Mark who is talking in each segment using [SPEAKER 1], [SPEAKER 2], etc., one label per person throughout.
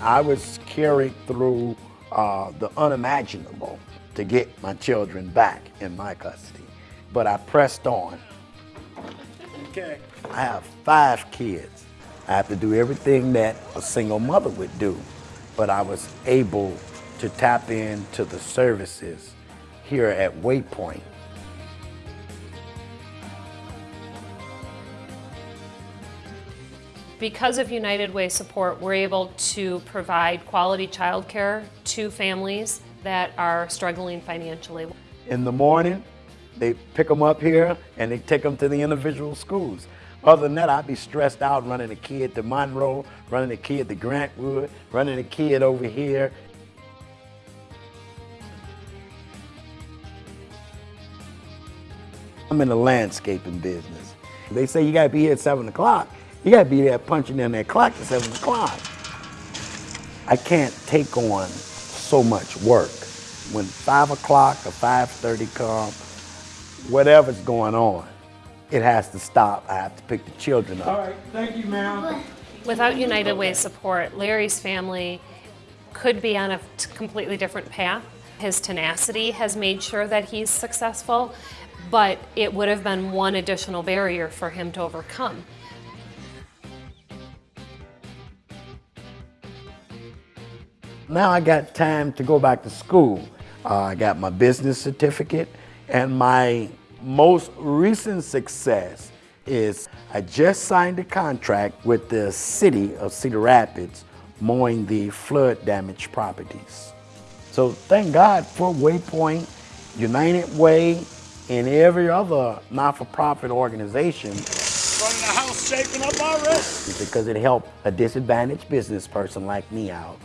[SPEAKER 1] I was carried through uh, the unimaginable to get my children back in my custody. But I pressed on.
[SPEAKER 2] Okay.
[SPEAKER 1] I have five kids. I have to do everything that a single mother would do. But I was able to tap into the services here at Waypoint.
[SPEAKER 3] Because of United Way support, we're able to provide quality childcare to families that are struggling financially.
[SPEAKER 1] In the morning, they pick them up here and they take them to the individual schools. Other than that, I'd be stressed out running a kid to Monroe, running a kid to Grant Wood, running a kid over here. I'm in the landscaping business. They say you gotta be here at seven o'clock. You gotta be there punching in that clock at seven o'clock. I can't take on so much work. When five o'clock or 5.30 come, whatever's going on, it has to stop. I have to pick the children up.
[SPEAKER 2] right, thank you, ma'am.
[SPEAKER 3] Without United Way support, Larry's family could be on a completely different path. His tenacity has made sure that he's successful, but it would have been one additional barrier for him to overcome.
[SPEAKER 1] Now I got time to go back to school. Uh, I got my business certificate and my most recent success is I just signed a contract with the city of Cedar Rapids mowing the flood damaged properties. So thank God for Waypoint, United Way, and every other not-for-profit organization
[SPEAKER 2] of the house shaping up already.
[SPEAKER 1] because it helped a disadvantaged business person like me out.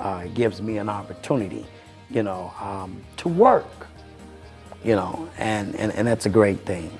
[SPEAKER 1] Uh, it gives me an opportunity, you know, um, to work, you know, and, and, and that's a great thing.